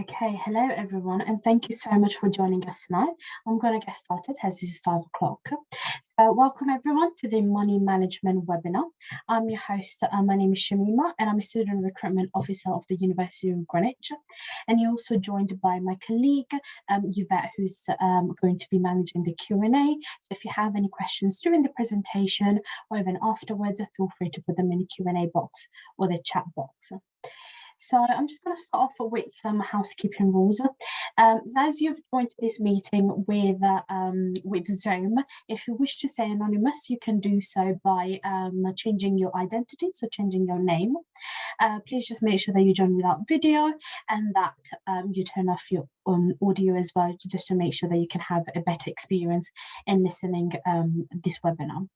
Okay, hello everyone, and thank you so much for joining us tonight. I'm going to get started as it is five o'clock. So welcome everyone to the Money Management webinar. I'm your host, uh, my name is Shamima, and I'm a Student Recruitment Officer of the University of Greenwich. And you're also joined by my colleague, um, Yvette, who's um, going to be managing the Q&A. So if you have any questions during the presentation or even afterwards, feel free to put them in the Q&A box or the chat box. So I'm just going to start off with some housekeeping rules. Um, as you've joined this meeting with um, with Zoom, if you wish to stay anonymous, you can do so by um, changing your identity, so changing your name. Uh, please just make sure that you join without video and that um, you turn off your um, audio as well, just to make sure that you can have a better experience in listening um, this webinar.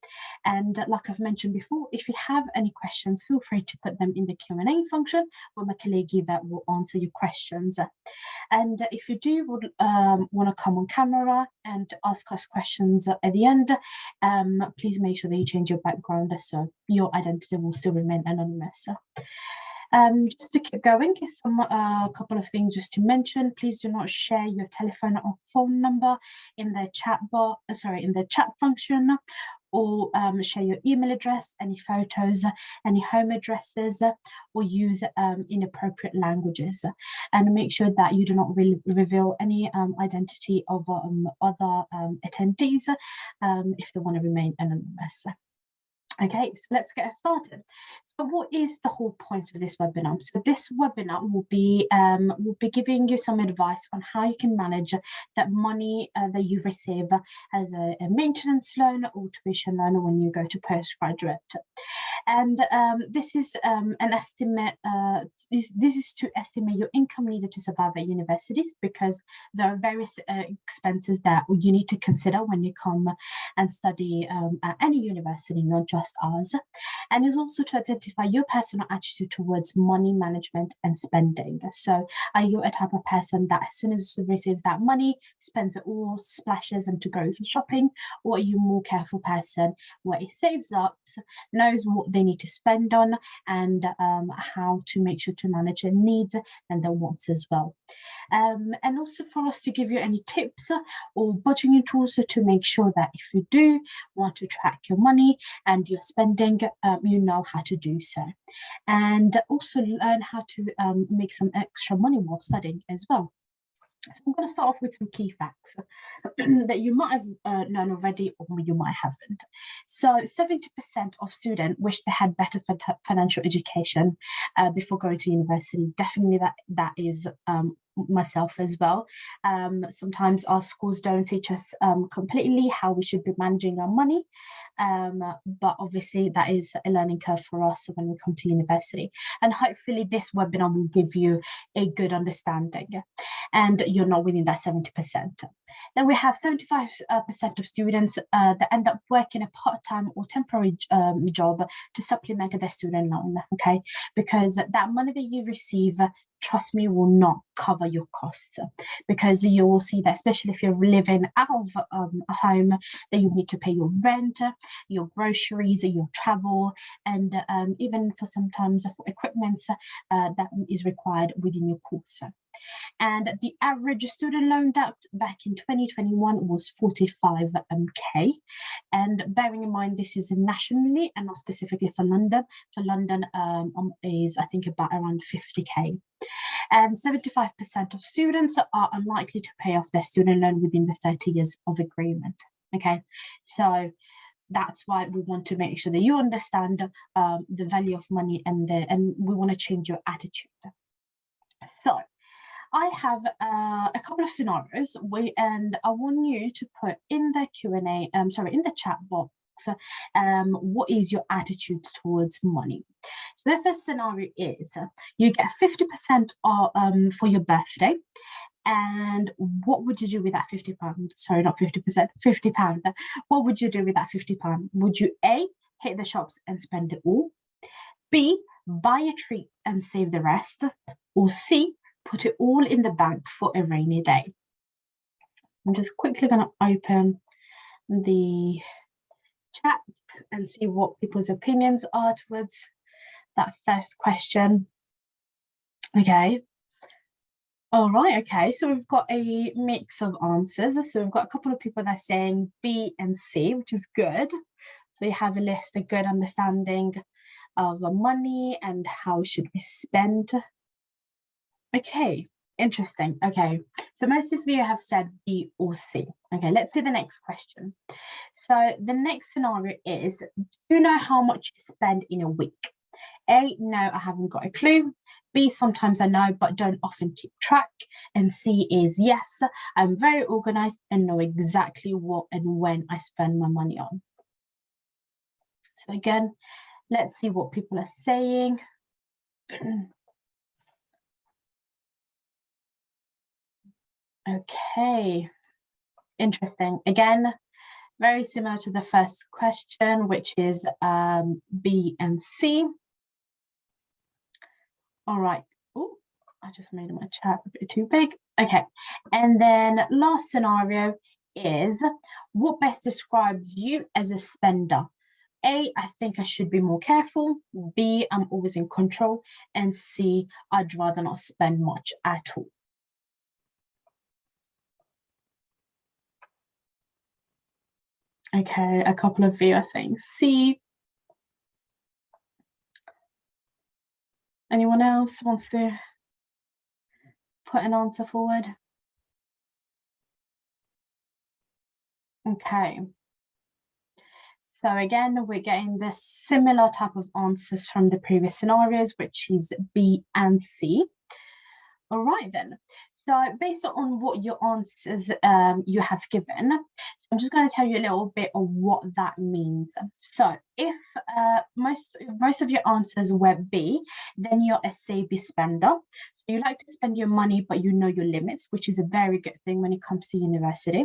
And like I've mentioned before, if you have any questions, feel free to put them in the Q&A function where my colleague that will answer your questions. And if you do um, want to come on camera and ask us questions at the end, um, please make sure that you change your background so your identity will still remain anonymous. Um, just to keep going, some a uh, couple of things just to mention. Please do not share your telephone or phone number in the chat bar, uh, sorry, in the chat function, or um, share your email address, any photos, any home addresses, or use um, inappropriate languages. And make sure that you do not re reveal any um, identity of um, other um, attendees um, if they want to remain anonymous. Okay, so let's get started. So what is the whole point of this webinar? So this webinar will be um, will be giving you some advice on how you can manage that money uh, that you receive as a, a, maintenance loan or tuition loan when you go to postgraduate. And um, this is um, an estimate, uh, this, this is to estimate your income needed to survive at universities because there are various uh, expenses that you need to consider when you come and study um, at any university, not just ours. And is also to identify your personal attitude towards money management and spending. So are you a type of person that as soon as receives that money, spends it all, splashes into goes shopping, or are you a more careful person where it saves up, knows what they need to spend on and um, how to make sure to manage their needs and their wants as well. Um, and also for us to give you any tips or budgeting tools to make sure that if you do want to track your money and spending, um, you know how to do so. And also learn how to um, make some extra money while studying as well. So I'm going to start off with some key facts that you might have uh, known already or you might haven't. So 70% of students wish they had better financial education uh, before going to university. Definitely that, that is um, myself as well. Um, sometimes our schools don't teach us um, completely how we should be managing our money, um, but obviously that is a learning curve for us when we come to university. And hopefully this webinar will give you a good understanding and you're not within that 70%. Then we have 75% uh, of students uh, that end up working a part-time or temporary um, job to supplement their student loan, okay? Because that money that you receive trust me, will not cover your costs because you will see that, especially if you're living out of um, a home, that you need to pay your rent, your groceries, your travel, and um, even for sometimes equipment uh, that is required within your course. And the average student loan debt back in 2021 was 45k. Um, and bearing in mind, this is nationally and not specifically for London. For London um, um is, I think, about around 50k. And 75% of students are unlikely to pay off their student loan within the 30 years of agreement. Okay, so that's why we want to make sure that you understand um, the value of money and the, and we want to change your attitude. So I have uh, a couple of scenarios we, and I want you to put in the Q&A, um, sorry, in the chat box, um, what is your attitude towards money? So the first scenario is uh, you get 50% um, for your birthday and what would you do with that 50 pound sorry not 50 percent 50 pound what would you do with that 50 pound would you a hit the shops and spend it all b buy a treat and save the rest or c put it all in the bank for a rainy day. I'm just quickly going to open the chat and see what people's opinions are towards that first question. Okay. All right, okay, so we've got a mix of answers. So we've got a couple of people that are saying B and C, which is good. So you have a list, a good understanding of money and how should we spend. Okay, interesting. Okay, so most of you have said B or C. Okay, let's see the next question. So the next scenario is, do you know how much you spend in a week? A, no, I haven't got a clue. B, sometimes I know, but don't often keep track. And C is yes, I'm very organized and know exactly what and when I spend my money on. So again, let's see what people are saying. okay, interesting. Again, very similar to the first question, which is um, B and C. All right. Oh, I just made my chat a bit too big. Okay. And then last scenario is what best describes you as a spender? A, I think I should be more careful. B, I'm always in control. And C, I'd rather not spend much at all. Okay, a couple of you are saying C. Anyone else wants to put an answer forward? Okay. So again, we're getting the similar type of answers from the previous scenarios, which is B and C. All right then. So based on what your answers um, you have given, so I'm just going to tell you a little bit of what that means. So if uh, most most of your answers were B, then you're a savvy spender. So you like to spend your money, but you know your limits, which is a very good thing when it comes to university.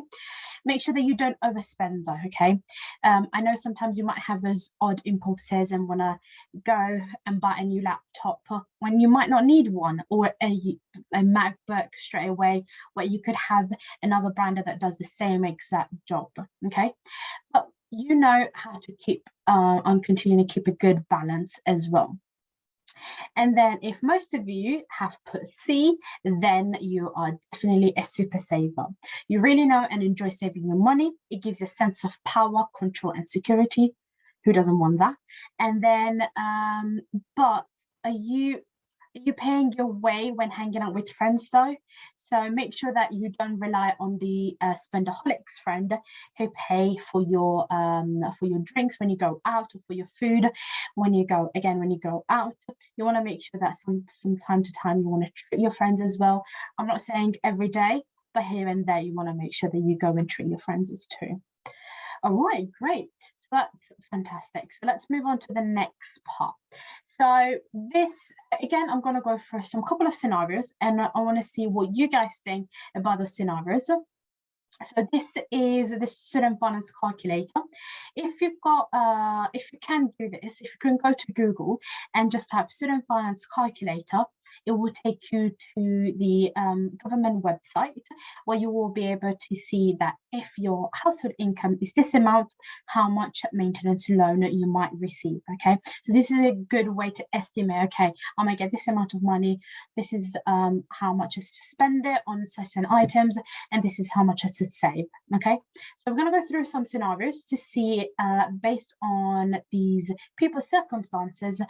Make sure that you don't overspend though, okay? Um, I know sometimes you might have those odd impulses and want to go and buy a new laptop when you might not need one or a, a MacBook straight away where you could have another brand that does the same exact job, okay? But you know how to keep uh, on continuing to keep a good balance as well. And then if most of you have put C, then you are definitely a super saver. You really know and enjoy saving your money. It gives you a sense of power, control, and security. Who doesn't want that? And then, um, but are you are you're paying your way when hanging out with friends though. So make sure that you don't rely on the uh, spendaholics friend who pay for your um, for your drinks when you go out or for your food when you go again when you go out. You want to make sure that some some time to time you want to treat your friends as well. I'm not saying every day, but here and there you want to make sure that you go and treat your friends as too. All right, great that's fantastic. So let's move on to the next part. So this, again, I'm going to go for some couple of scenarios and I want to see what you guys think about the scenarios. So this is the student finance calculator. If you've got, uh, if you can do this, if you can go to Google and just type student finance calculator, it will take you to the um, government website where you will be able to see that if your household income is this amount, how much maintenance loan you might receive. Okay, so this is a good way to estimate. Okay, I might get this amount of money. This is um, how much is to spend it on certain items, and this is how much is to save. Okay, so we're to go through some scenarios to see, uh, based on these people's circumstances,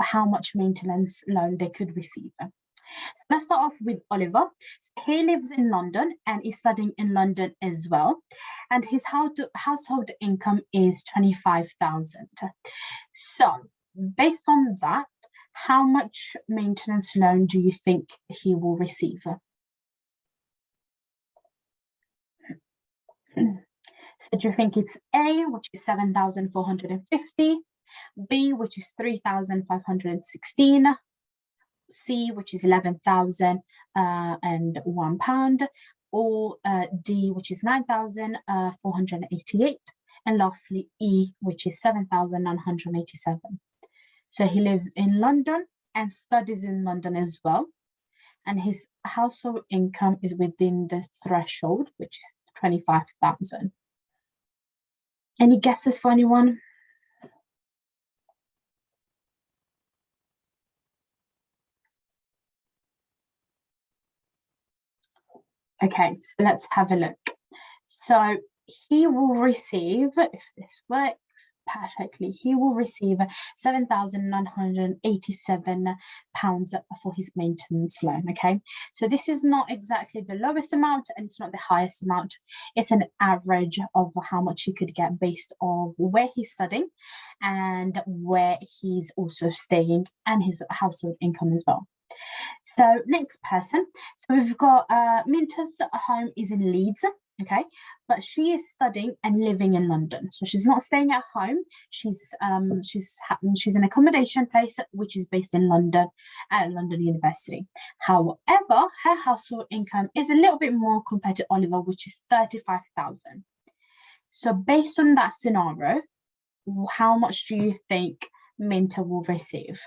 how much maintenance loan they could receive So let's start off with Oliver. So he lives in London and is studying in London as well. And his household income is 25,000. So based on that, how much maintenance loan do you think he will receive? So do you think it's A, which is 7,450, B, which is 3,516, C, which is 11,000 uh, and one pound, or uh, D, which is 9,488, uh, and lastly E, which is 7,987. So he lives in London and studies in London as well. And his household income is within the threshold, which is 25,000. Any guesses for anyone? Okay, so let's have a look. So he will receive, if this works perfectly, he will receive £7,987 for his maintenance loan, okay? So this is not exactly the lowest amount and it's not the highest amount. It's an average of how much he could get based on where he's studying and where he's also staying and his household income as well. So next person, so we've got uh, Minta's home is in Leeds, okay? But she is studying and living in london. So she's not staying at home. She's um she's she's an accommodation place which is based in london at london university. However her household income is a little bit more compared to oliver which is 35,000 so based on that scenario how much do you think minta will receive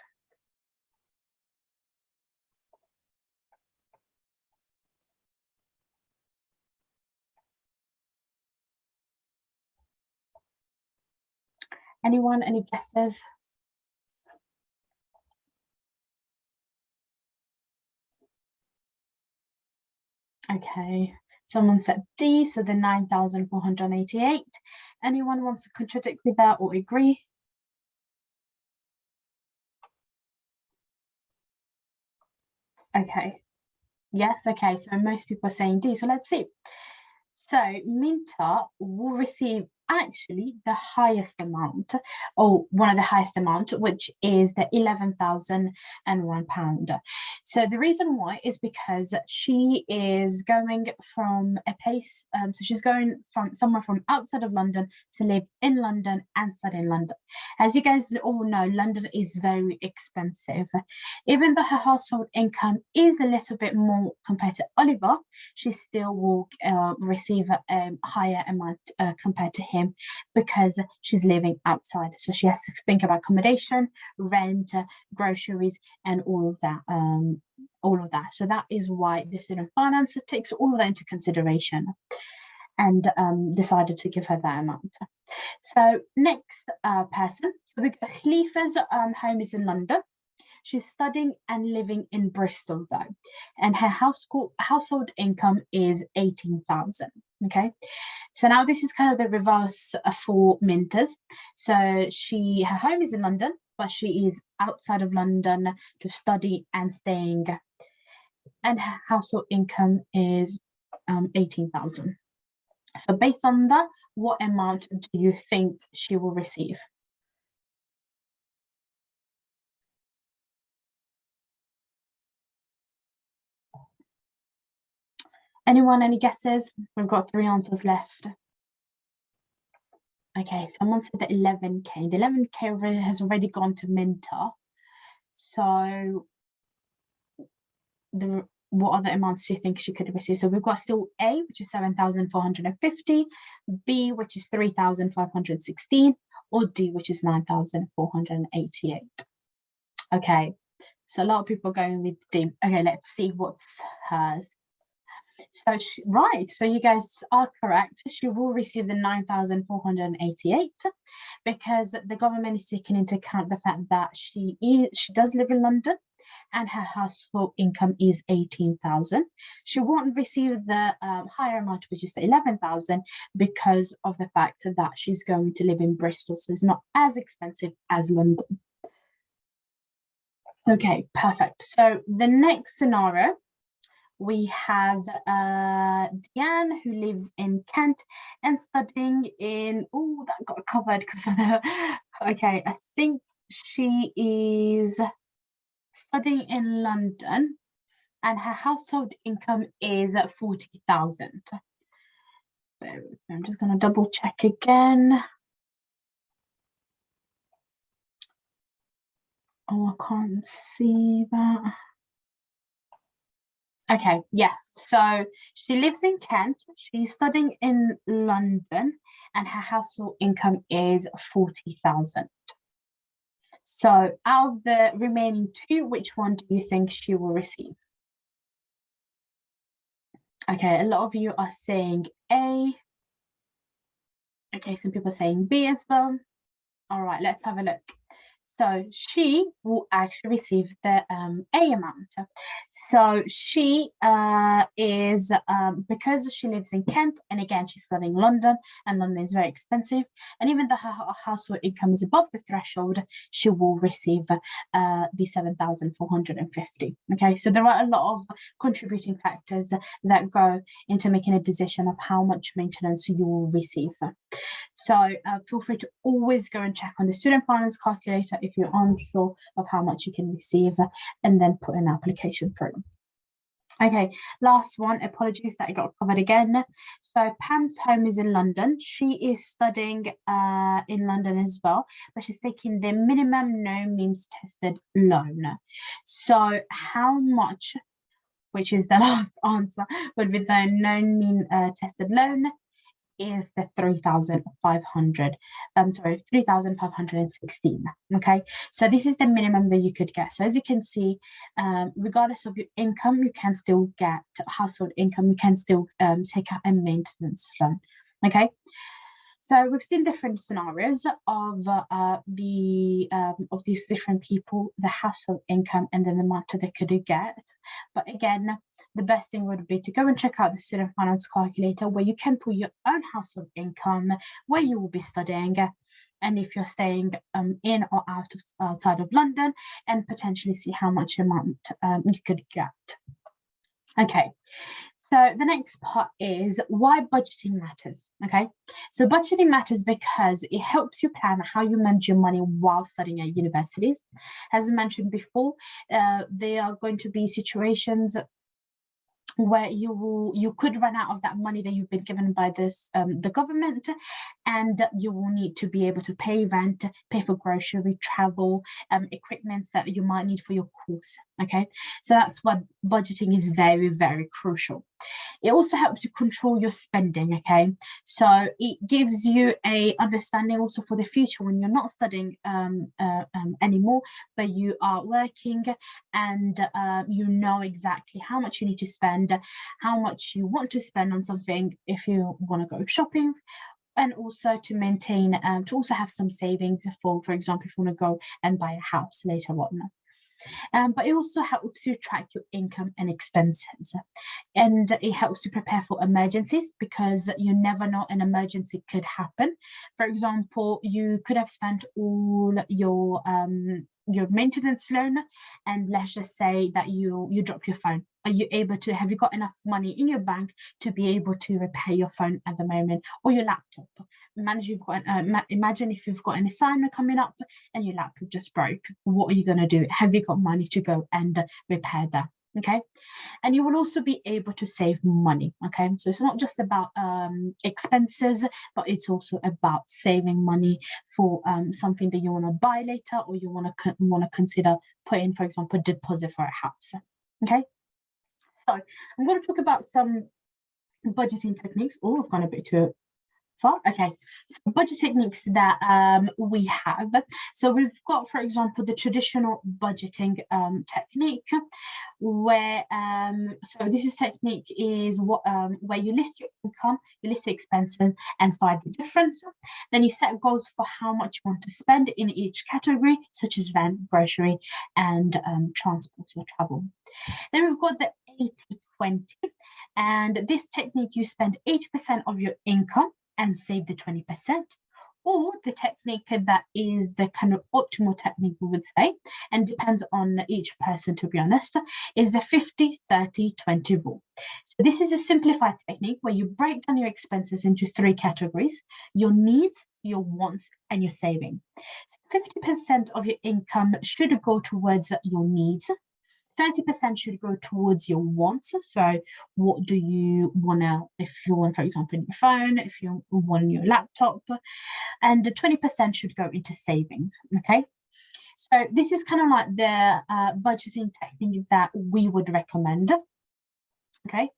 Anyone, any guesses? Okay, someone said D, so the 9,488. Anyone wants to contradict with that or agree? Okay, yes, okay, so most people are saying D, so let's see. So Minta will receive actually the highest amount or one of the highest amount which is the 11,001 pound. So the reason why is because she is going from a place um, so she's going from somewhere from outside of London to live in London and study in London. As you guys all know London is very expensive. Even though her household income is a little bit more compared to Oliver she still will uh, receive a higher amount uh, compared to him him because she's living outside. So she has to think about accommodation, rent, groceries, and all of that. Um, all of that. So that is why the student finance takes all of that into consideration and um, decided to give her that amount. So next uh, person, so Khalifa's um, home is in London. She's studying and living in Bristol though, and her household household income is 18,000. Okay, so now this is kind of the reverse for Mintas. So she her home is in London, but she is outside of London to study and staying, and her household income is um, 18,000. So based on that, what amount do you think she will receive? Anyone, any guesses? We've got three answers left. Okay, someone said the 11k. The 11k has already gone to Minta. So the what other amounts do you think she could receive? So we've got still A, which is 7,450, B, which is 3,516, or D, which is 9,488. Okay, so a lot of people are going with D. Okay, let's see what's hers. So she, right, so you guys are correct. She will receive the 9,488 because the government is taking into account the fact that she is she does live in London and her household income is 18,000. She won't receive the um, higher amount, which is the 11,000 because of the fact that she's going to live in Bristol. So it's not as expensive as London. Okay, perfect. So the next scenario we have uh, Diane who lives in Kent and studying in, oh, that got covered because of the, okay, I think she is studying in London and her household income is 40,000. I'm just going to double check again. Oh, I can't see that. Okay, yes. So she lives in Kent. She's studying in London and her household income is 40,000. So out of the remaining two, which one do you think she will receive? Okay, a lot of you are saying A. Okay, some people are saying B as well. All right, let's have a look. So she will actually receive the um, A amount. So she uh, is, um, because she lives in Kent, and again, she's studying London, and London is very expensive, and even though her household income is above the threshold, she will receive uh, the 7,450. Okay, so there are a lot of contributing factors that go into making a decision of how much maintenance you will receive. So uh, feel free to always go and check on the student finance calculator if you're unsure of how much you can receive and then put an application through. Okay, last one, apologies that I got covered again. So Pam's home is in London. She is studying uh, in London as well, but she's taking the minimum no means tested loan. So how much, which is the last answer, would be the no mean uh, tested loan is the 3,500, um, sorry, 3,516, okay? So this is the minimum that you could get. So as you can see, um, regardless of your income, you can still get household income, you can still um, take out a maintenance loan, okay? So we've seen different scenarios of uh, the um, of these different people, the household income, and then the amount that they could get. But again, the best thing would be to go and check out the student finance calculator where you can put your own household income, where you will be studying, and if you're staying um, in or out of outside of London, and potentially see how much amount um, you could get. Okay, so the next part is why budgeting matters. Okay, so budgeting matters because it helps you plan how you manage your money while studying at universities. As I mentioned before, uh, there are going to be situations where you will you could run out of that money that you've been given by this um, the government and you will need to be able to pay rent pay for grocery travel um, equipment that you might need for your course okay? So that's why budgeting is very very crucial it also helps you control your spending okay? So it gives you a understanding also for the future when you're not studying um, uh, um, anymore but you are working and uh, you know exactly how much you need to spend how much you want to spend on something if you want to go shopping and also to maintain um, to also have some savings for for example if you want to go and buy a house later on um, but it also helps you track your income and expenses. And it helps you prepare for emergencies because you never know an emergency could happen. For example you could have spent all your um, your maintenance loan and let's just say that you you drop your phone are you able to have you got enough money in your bank to be able to repair your phone at the moment or your laptop? Imagine you've got uh, imagine if you've got an assignment coming up and your laptop just broke what are you going to do? Have you got money to go and repair that? Okay? And you will also be able to save money okay? So it's not just about um, expenses but it's also about saving money for um, something that you want to buy later or you want to want to consider putting for example deposit for a house okay so I'm going to talk about some budgeting techniques. Oh, I've gone a bit too far. Okay, so budget techniques that um, we have. So we've got, for example, the traditional budgeting um, technique, where um, so this is technique is what um, where you list your income, you list your expenses, and find the difference. Then you set goals for how much you want to spend in each category, such as rent, grocery, and um, transport or travel. Then we've got the 80-20. And this technique, you spend 80% of your income and save the 20%. Or the technique that is the kind of optimal technique, we would say, and depends on each person, to be honest, is the 50, 30, 20 rule. So this is a simplified technique where you break down your expenses into three categories, your needs, your wants and your saving. 50% of your income should go towards your needs, 30% should go towards your wants. So what do you want to, if you want, for example, your phone, if you want your laptop, and the 20% should go into savings, okay? So this is kind of like the uh, budgeting technique that we would recommend, okay?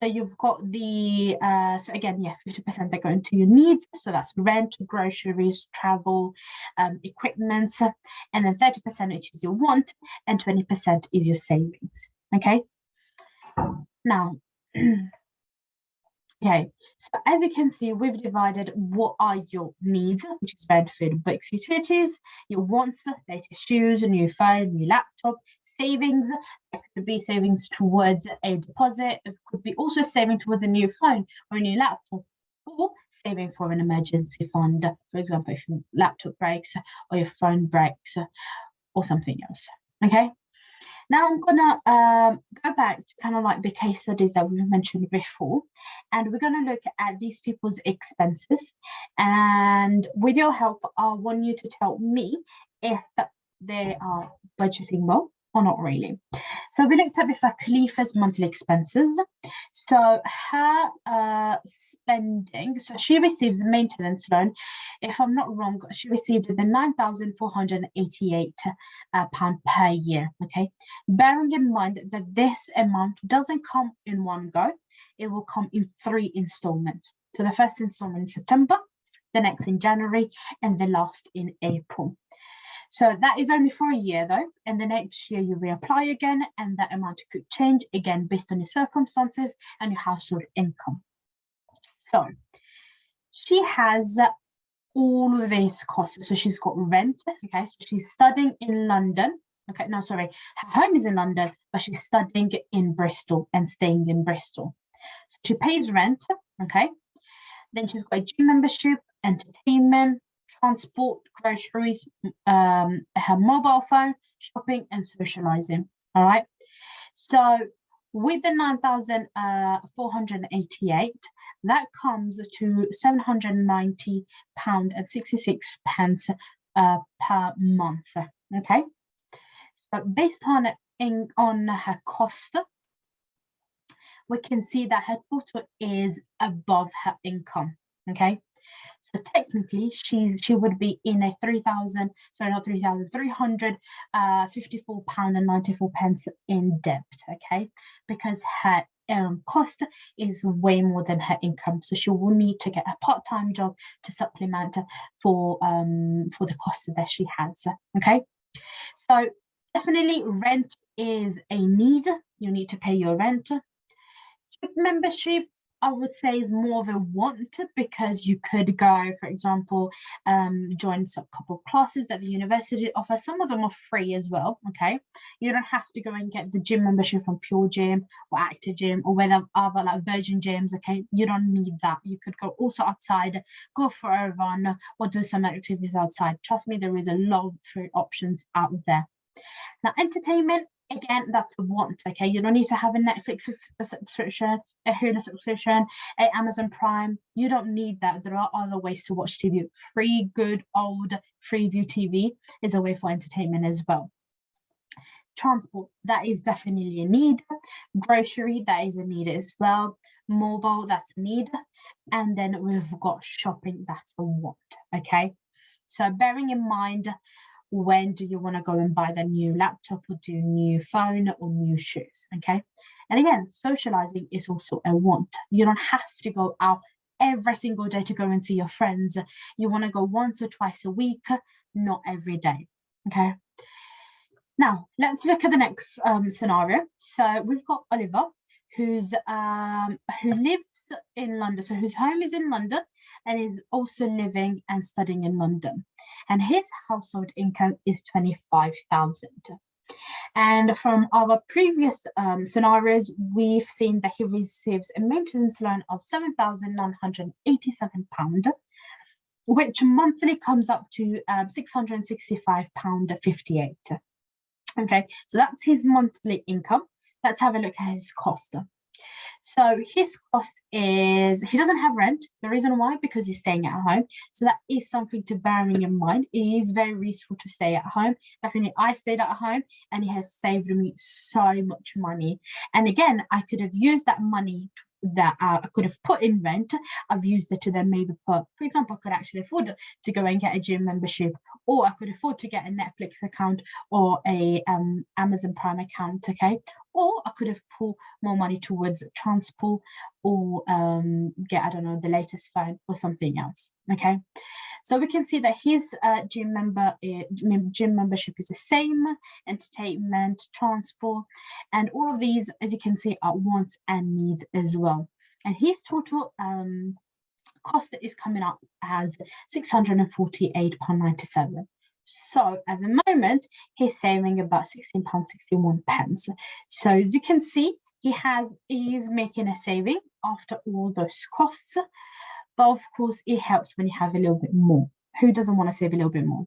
So you've got the, uh, so again, yeah, 50% that go into your needs. So that's rent, groceries, travel, um, equipment, and then 30% which is your want and 20% is your savings, okay? Now, Okay, so as you can see, we've divided what are your needs, which is rent, food, books, utilities, your wants, latest shoes, a new phone, new laptop, savings, it could be savings towards a deposit, it could be also saving towards a new phone or a new laptop, or saving for an emergency fund, for example, if your laptop breaks or your phone breaks or something else, okay? Now I'm gonna um, go back to kind of like the case studies that we mentioned before, and we're gonna look at these people's expenses. And with your help, I want you to tell me if they are budgeting well or not really. So we looked at before Khalifa's monthly expenses. So her uh, spending, so she receives a maintenance loan. If I'm not wrong, she received the 9,488 uh, pound per year, okay? Bearing in mind that this amount doesn't come in one go, it will come in three installments. So the first installment in September, the next in January, and the last in April. So that is only for a year though, and the next year you reapply again and that amount could change again based on your circumstances and your household income. So she has all of these costs. So she's got rent, okay, so she's studying in London. Okay, no, sorry, her home is in London, but she's studying in Bristol and staying in Bristol. So she pays rent, okay. Then she's got a gym membership, entertainment, transport, groceries, um, her mobile phone, shopping and socializing. All right. So with the 9,488, uh, that comes to 790 pound and 66 pence uh, per month. Okay. So based on in, on her cost, we can see that her total is above her income. Okay. So technically, she's she would be in a three thousand, sorry, not three thousand, three hundred uh, fifty-four pound and ninety-four pence in debt. Okay, because her um, cost is way more than her income, so she will need to get a part-time job to supplement for um for the cost that she has. Okay, so definitely rent is a need. You need to pay your rent. Membership I would say is more of a want because you could go, for example, um, join some couple classes that the university offers. Some of them are free as well, okay? You don't have to go and get the gym membership from Pure Gym or Active Gym or whether other like Virgin Gyms, okay? You don't need that. You could go also outside, go for a run or do some activities outside. Trust me, there is a lot of free options out there. Now, entertainment, again, that's a want, okay? You don't need to have a Netflix subscription, a Hulu subscription, a Amazon Prime. You don't need that. There are other ways to watch TV. Free, good, old, Freeview TV is a way for entertainment as well. Transport, that is definitely a need. Grocery, that is a need as well. Mobile, that's a need. And then we've got shopping, that's a want, okay? So bearing in mind when do you want to go and buy the new laptop or do new phone or new shoes okay? And again socializing is also a want. You don't have to go out every single day to go and see your friends. You want to go once or twice a week not every day okay? Now let's look at the next um, scenario. So we've got oliver who's um who lives in london so whose home is in london and is also living and studying in London. And his household income is 25,000. And from our previous um, scenarios, we've seen that he receives a maintenance loan of £7,987, which monthly comes up to um, £665.58. Okay, so that's his monthly income. Let's have a look at his cost. So his cost is, he doesn't have rent. The reason why, because he's staying at home. So that is something to bearing in your mind. It is very useful to stay at home. Definitely I stayed at home and it has saved me so much money. And again, I could have used that money that uh, I could have put in rent, I've used it to then maybe put, for example, I could actually afford to go and get a gym membership, or I could afford to get a Netflix account or a um, Amazon Prime account, okay? or I could have put more money towards transport or um, get, I don't know, the latest phone or something else, okay? So we can see that his uh, gym member uh, gym membership is the same, entertainment, transport, and all of these, as you can see, are wants and needs as well. and his total um, cost is coming up as £648.97. So at the moment, he's saving about £16.61 pence. So as you can see, he has is making a saving after all those costs. But of course, it helps when you have a little bit more. Who doesn't want to save a little bit more?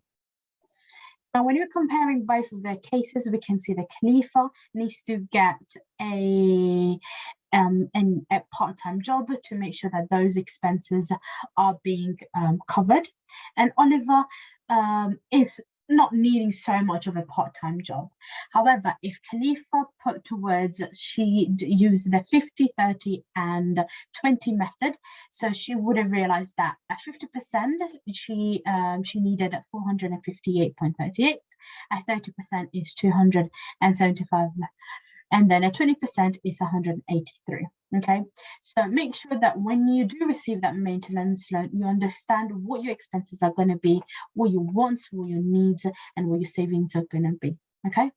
Now, when you're comparing both of their cases, we can see the Khalifa needs to get a um, and a part-time job to make sure that those expenses are being um, covered. And Oliver um, is not needing so much of a part-time job. However, if Khalifa put towards, she used the 50, 30 and 20 method, so she would have realized that at 50%, she um, she needed 458.38, at 30% is 275 and then a 20% is 183 okay? So make sure that when you do receive that maintenance loan you understand what your expenses are going to be what your wants what your needs and what your savings are going to be okay?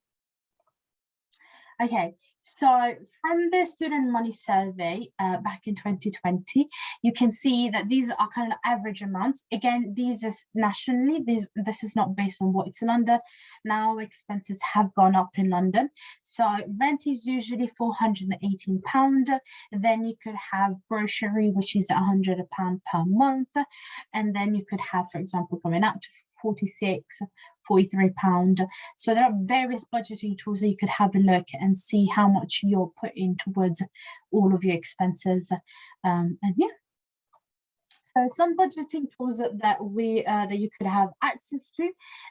Okay so from the student money survey uh, back in 2020, you can see that these are kind of average amounts. Again, these are nationally, these, this is not based on what it's in London. Now expenses have gone up in London. So rent is usually 418 pound. Then you could have grocery, which is 100 pound per month. And then you could have, for example, going out to 46 43 pound. So there are various budgeting tools that you could have a look and see how much you're putting towards all of your expenses. Um, and yeah so some budgeting tools that we uh, that you could have access to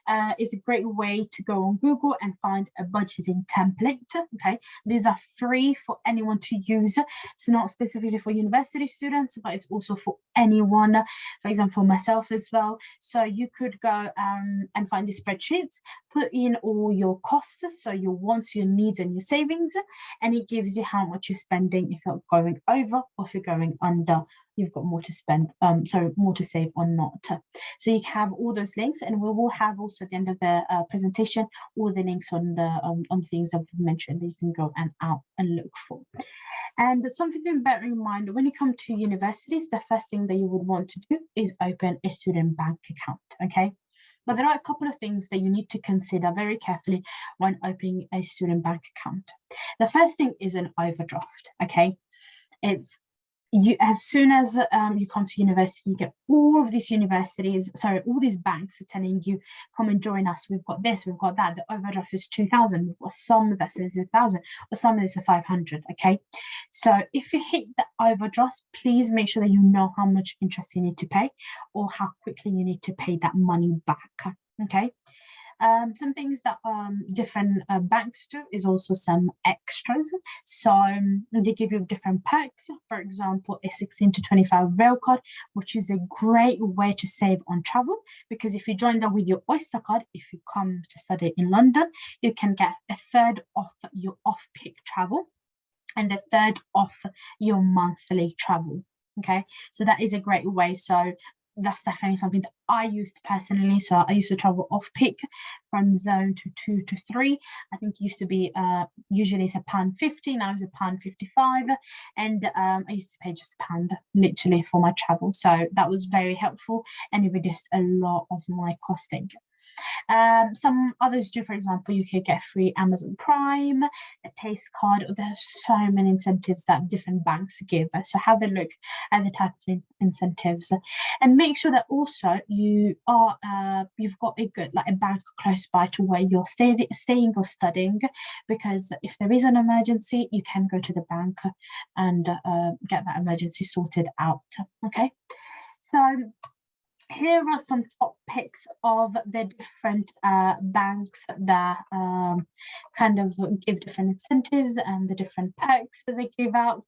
uh, is a great way to go on Google and find a budgeting template. Okay, these are free for anyone to use. It's not specifically for university students, but it's also for anyone. For example, myself as well. So you could go um, and find the spreadsheets, put in all your costs, so your wants, your needs, and your savings, and it gives you how much you're spending if you're going over or if you're going under you've got more to spend, um, so more to save or not. So you have all those links and we will have also at the end of the uh, presentation, all the links on the um, on things I've mentioned that you can go and out and look for. And something to bear in mind when you come to universities, the first thing that you would want to do is open a student bank account, okay? But there are a couple of things that you need to consider very carefully when opening a student bank account. The first thing is an overdraft, okay? It's you as soon as um, you come to university, you get all of these universities, sorry, all these banks are telling you, come and join us. We've got this, we've got that. The overdraft is 2000, we've got some that says a thousand, or some that is a 500, okay? So if you hit the overdraft, please make sure that you know how much interest you need to pay or how quickly you need to pay that money back, okay? Um, some things that um, different uh, banks do is also some extras. So um, they give you different perks. For example, a 16 to 25 rail card, which is a great way to save on travel. Because if you join that with your Oyster card, if you come to study in London, you can get a third off your off-peak travel and a third off your monthly travel okay so that is a great way so that's definitely something that I used personally. So I used to travel off peak from zone to two to three. I think it used to be uh, usually it's a pound 50, now it's a pound 55. And um, I used to pay just a pound literally for my travel. So that was very helpful and it reduced a lot of my costing. Um, some others do, for example, you could get free Amazon Prime, a taste card. There's so many incentives that different banks give. So have a look at the type of incentives and make sure that also you are uh, you've got a good like a bank close by to where you're staying staying or studying because if there is an emergency you can go to the bank and uh, get that emergency sorted out okay so here are some top picks of the different uh, banks that um, kind of give different incentives and the different perks that they give out.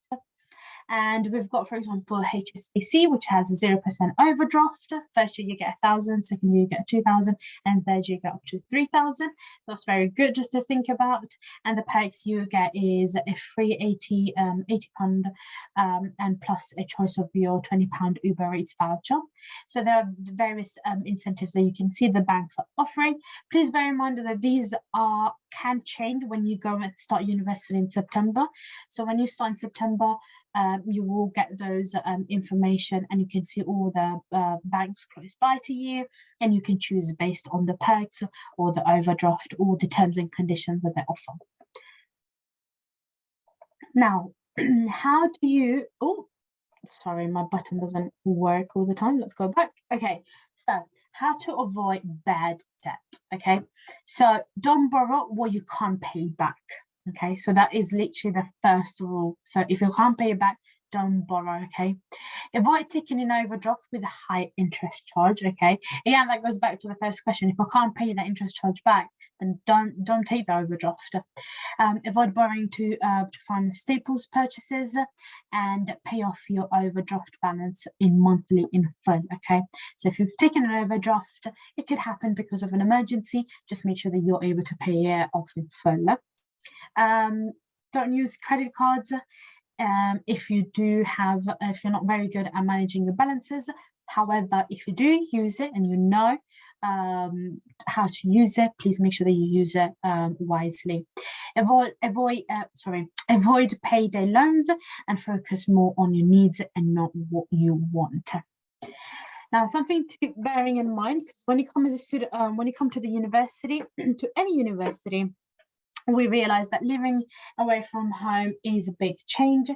And we've got, for example, HSBC, which has a 0% overdraft. First year you get a thousand, second year you get 2,000, and third year you get up to 3,000. That's very good just to think about. And the perks you get is a free 80, um, 80 pound um, and plus a choice of your 20 pound Uber Eats voucher. So there are various um, incentives that you can see the banks are offering. Please bear in mind that these are can change when you go and start university in September. So when you start in September, um, you will get those um, information and you can see all the uh, banks close by to you and you can choose based on the perks or the overdraft or the terms and conditions that they offer. Now, how do you, oh, sorry, my button doesn't work all the time. Let's go back. Okay, so how to avoid bad debt. Okay, so don't borrow what you can't pay back. Okay, so that is literally the first rule. So if you can't pay it back, don't borrow, okay? Avoid taking an overdraft with a high interest charge, okay? Again, that goes back to the first question. If I can't pay that interest charge back, then don't don't take the overdraft. Um, avoid borrowing to uh, to fund staples purchases and pay off your overdraft balance in monthly in full, okay? So if you've taken an overdraft, it could happen because of an emergency. Just make sure that you're able to pay it off in full. Um, don't use credit cards um, if you do have, if you're not very good at managing your balances. However, if you do use it and you know um, how to use it, please make sure that you use it um, wisely. Avoid, avoid, uh, sorry, avoid payday loans and focus more on your needs and not what you want. Now, something to be bearing in mind, because when you come as a student, um, when you come to the university, to any university, we realize that living away from home is a big change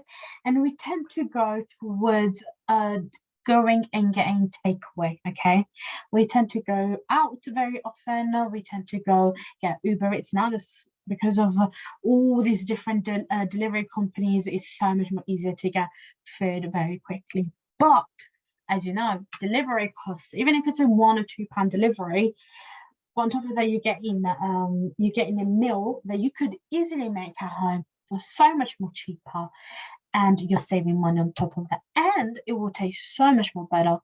and we tend to go towards uh, going and getting takeaway okay? We tend to go out very often we tend to go get uber it's now this because of all these different de uh, delivery companies it's so much more easier to get food very quickly. But as you know delivery costs even if it's a one or two pound delivery but on top of that, you get in um, you get in a meal that you could easily make at home for so much more cheaper, and you're saving money on top of that, and it will taste so much more better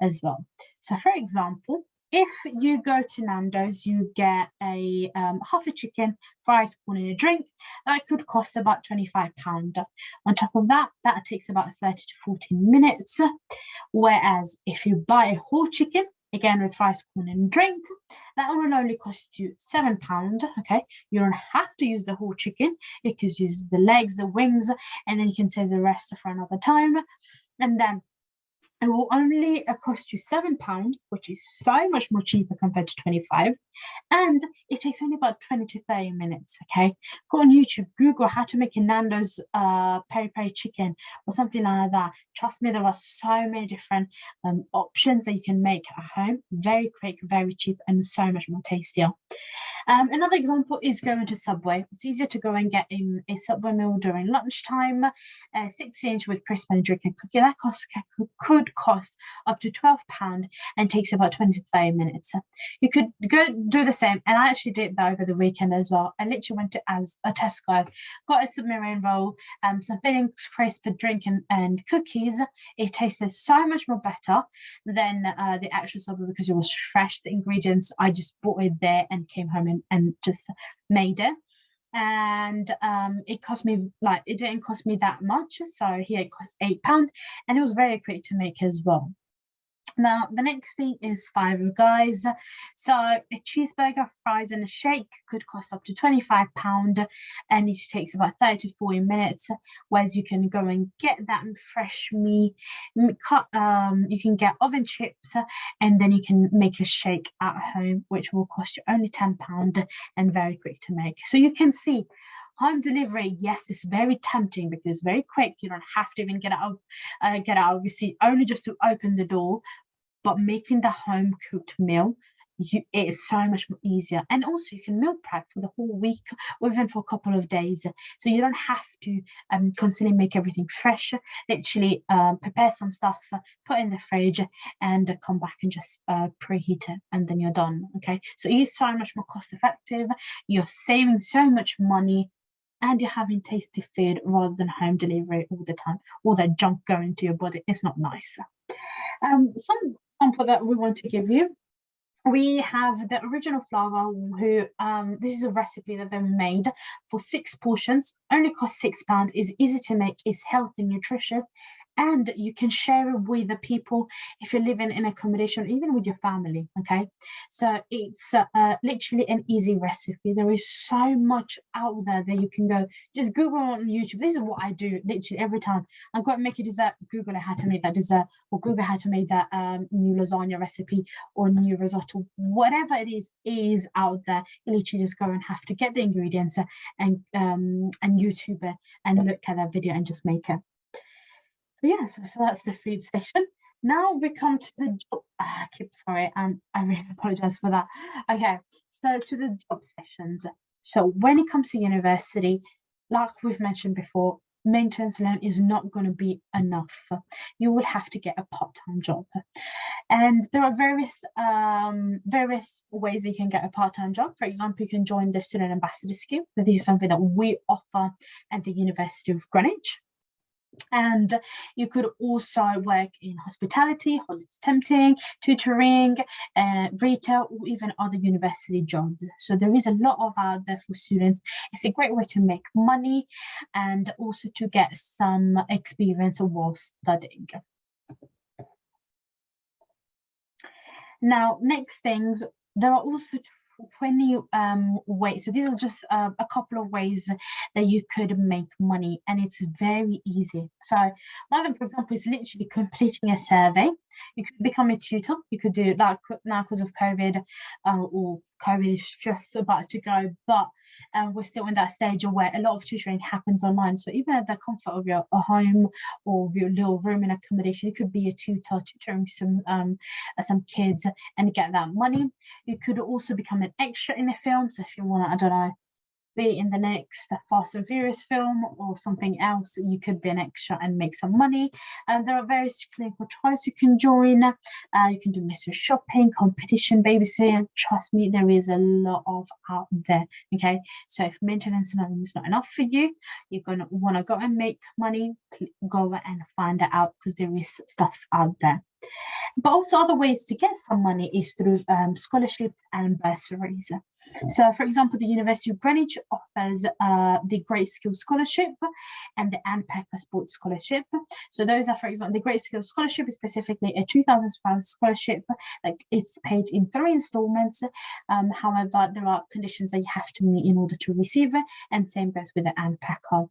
as well. So, for example, if you go to Nando's, you get a um, half a chicken, fries, corn, and a drink. That could cost about £25. On top of that, that takes about 30 to 14 minutes. Whereas if you buy a whole chicken, again with rice, corn, and drink, that will only cost you seven pound. Okay, you don't have to use the whole chicken. You can use the legs, the wings, and then you can save the rest for another time. And then it will only uh, cost you seven pound which is so much more cheaper compared to 25 and it takes only about 20 to 30 minutes okay? Go on youtube google how to make a nando's uh peri peri chicken or something like that. Trust me there are so many different um, options that you can make at home. Very quick very cheap and so much more tastier. Um, another example is going to Subway. It's easier to go and get in a Subway meal during lunchtime, uh, six inch with crisp and drink and cookie. That cost could cost up to £12 and takes about 20 to 30 minutes. You could go do the same. And I actually did that over the weekend as well. I literally went to as a Tesco, got a submarine roll, um, some filling crisp drink and, and cookies. It tasted so much more better than uh, the actual Subway because it was fresh. The ingredients, I just bought it there and came home and and, just made it and um it cost me like it didn't cost me that much so here it cost eight pound and it was very quick to make as well now, the next thing is Five Guys. So a cheeseburger, fries and a shake could cost up to £25 and it takes about 30 to 40 minutes, whereas you can go and get that fresh meat, cut, um, you can get oven chips and then you can make a shake at home, which will cost you only £10 and very quick to make. So you can see home delivery yes it's very tempting because very quick you don't have to even get out uh, get out of your seat only just to open the door but making the home cooked meal you, it is so much more easier. And also you can meal prep for the whole week or even for a couple of days. So you don't have to um, constantly make everything fresh. Literally um, prepare some stuff put in the fridge and come back and just uh, preheat it and then you're done okay? So it is so much more cost effective you're saving so much money and you're having tasty food rather than home delivery all the time. All that junk going to your body it's not nice um, some example that we want to give you we have the Original Flava um, this is a recipe that they made for six portions only cost six pound is easy to make is healthy nutritious and you can share it with the people if you're living in accommodation even with your family okay? So it's uh, uh, literally an easy recipe. There is so much out there that you can go just google on youtube. This is what i do literally every time. I'm going to make a dessert. Google how to make that dessert or google how to make that um, new lasagna recipe or new risotto. Whatever it is is out there. You literally just go and have to get the ingredients and um and youtube it and look at that video and just make it so yes, so that's the food station. Now we come to the job. Ah, I keep sorry, um, I really apologize for that. Okay, so to the job sessions. So when it comes to university, like we've mentioned before, maintenance alone is not going to be enough. You will have to get a part-time job. And there are various um, various ways that you can get a part-time job. For example, you can join the Student Ambassador Scheme. So this is something that we offer at the University of Greenwich and you could also work in hospitality, holiday tempting, tutoring, uh, retail, or even other university jobs. So there is a lot of out there for students. It's a great way to make money and also to get some experience while studying. Now, next things, there are also 20 um ways so these are just uh, a couple of ways that you could make money and it's very easy. So one of them for example is literally completing a survey. You could become a tutor. You could do that now because of covid uh, or covid is just about to go but um, we're still in that stage of where a lot of tutoring happens online. So even at the comfort of your home or your little room in accommodation, you could be a tutor tutoring some um, uh, some kids and get that money. You could also become an extra in a film. So if you want I don't know, be in the next Fast and Furious film or something else, you could be an extra and make some money. And there are various clinical trials you can join. Uh, you can do mystery shopping, competition, babysitting. Trust me, there is a lot of out there. Okay, so if maintenance alone is not enough for you, you're gonna want to go and make money. Go and find it out because there is stuff out there. But also other ways to get some money is through um, scholarships and bursaries. So, for example, the University of Greenwich offers uh, the Great Skills Scholarship and the Anne Packer Sports Scholarship. So those are, for example, the Great Skills Scholarship is specifically a 2,000 pound scholarship. Like it's paid in three installments. Um, however, there are conditions that you have to meet in order to receive it, and same goes with the Anne Packer.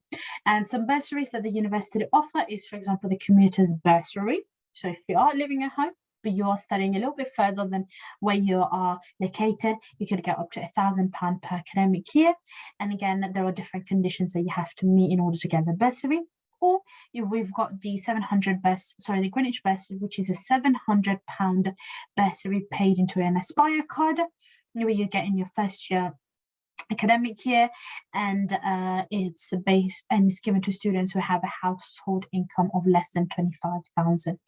And some bursaries that the university offer is, for example, the commuter's bursary. So if you are living at home, but you are studying a little bit further than where you are located, you could get up to a thousand pound per academic year. And again, there are different conditions that you have to meet in order to get the bursary. Or we've got the 700 best, sorry, the Greenwich bursary, which is a 700 pound bursary paid into an Aspire card, where you get in your first year academic year and uh, it's based and it's given to students who have a household income of less than 25,000.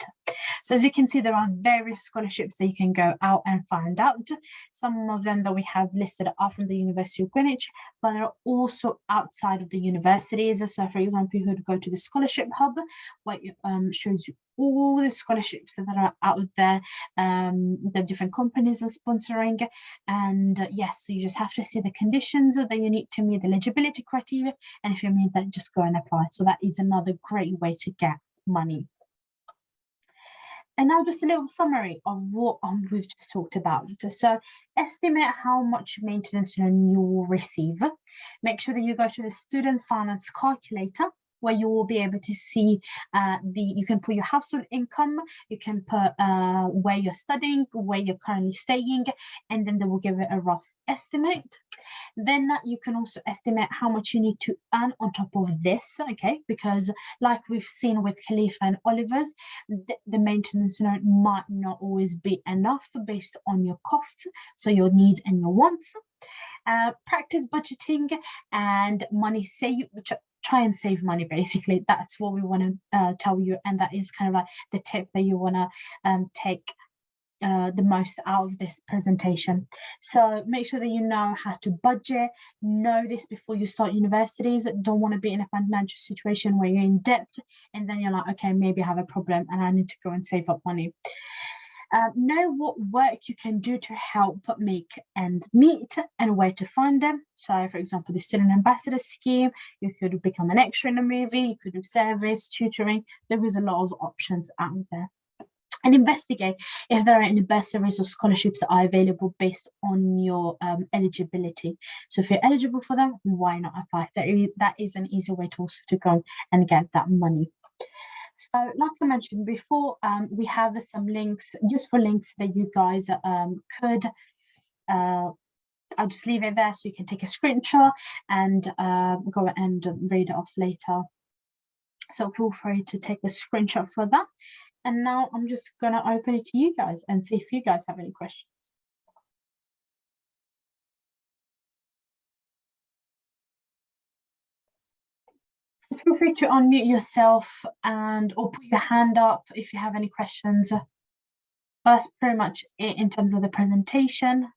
So as you can see, there are various scholarships that you can go out and find out. Some of them that we have listed are from the University of Greenwich, but there are also outside of the universities. So for example, you could go to the scholarship hub, what um, shows you all the scholarships that are out there um, the different companies are sponsoring and uh, yes so you just have to see the conditions that you need to meet the eligibility criteria and if you meet that just go and apply so that is another great way to get money and now just a little summary of what um, we've just talked about. So estimate how much maintenance you will receive. Make sure that you go to the student finance calculator where you will be able to see uh, the, you can put your household income, you can put uh, where you're studying, where you're currently staying, and then they will give it a rough estimate. Then you can also estimate how much you need to earn on top of this, okay? Because like we've seen with Khalifa and Oliver's, the, the maintenance note might not always be enough based on your costs, so your needs and your wants. Uh, practice budgeting and money save try and save money basically that's what we want to uh, tell you and that is kind of like the tip that you want to um, take uh, the most out of this presentation. So make sure that you know how to budget, know this before you start universities. Don't want to be in a financial situation where you're in debt and then you're like, okay, maybe I have a problem and I need to go and save up money. Um, know what work you can do to help make and meet and where to find them. So for example, the student ambassador scheme, you could become an extra in a movie, you could do service, tutoring. There is a lot of options out there and investigate if there are any bursaries or scholarships that are available based on your um, eligibility. So if you're eligible for them, why not apply? That is, that is an easy way to also to go and get that money. So like I mentioned before, um, we have some links, useful links that you guys um, could, uh, I'll just leave it there so you can take a screenshot and uh, go and read it off later. So feel free to take a screenshot for that. And now I'm just going to open it to you guys and see if you guys have any questions. Feel free to unmute yourself and or put your hand up if you have any questions. That's pretty much it in terms of the presentation.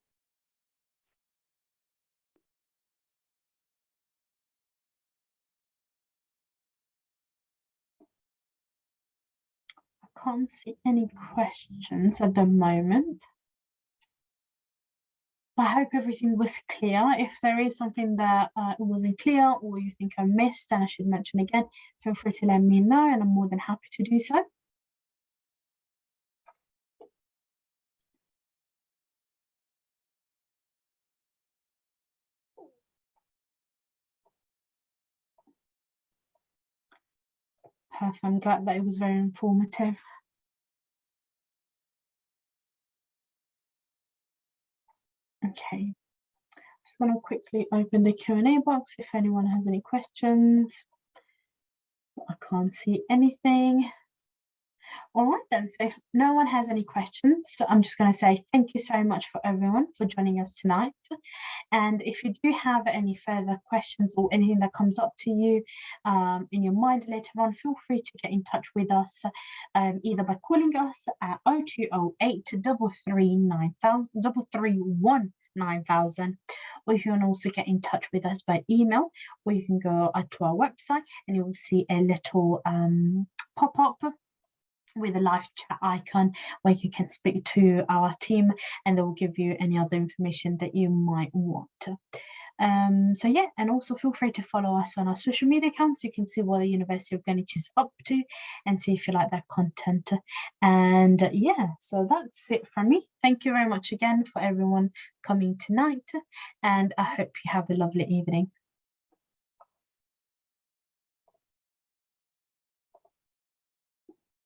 I can't see any questions at the moment. I hope everything was clear. If there is something that uh, wasn't clear or you think I missed and I should mention again, feel free to let me know and I'm more than happy to do so. Perfect. I'm glad that it was very informative. Okay, just want to quickly open the Q&A box if anyone has any questions. I can't see anything. All right then, so if no one has any questions, I'm just going to say thank you so much for everyone for joining us tonight. And if you do have any further questions or anything that comes up to you um, in your mind later on, feel free to get in touch with us um, either by calling us at 0208 339 9000 or you can also get in touch with us by email or you can go to our website and you will see a little um, pop-up with a live chat icon where you can speak to our team and they will give you any other information that you might want. Um, so yeah, and also feel free to follow us on our social media accounts. You can see what the University of Greenwich is up to and see if you like that content. And yeah, so that's it from me. Thank you very much again for everyone coming tonight. And I hope you have a lovely evening.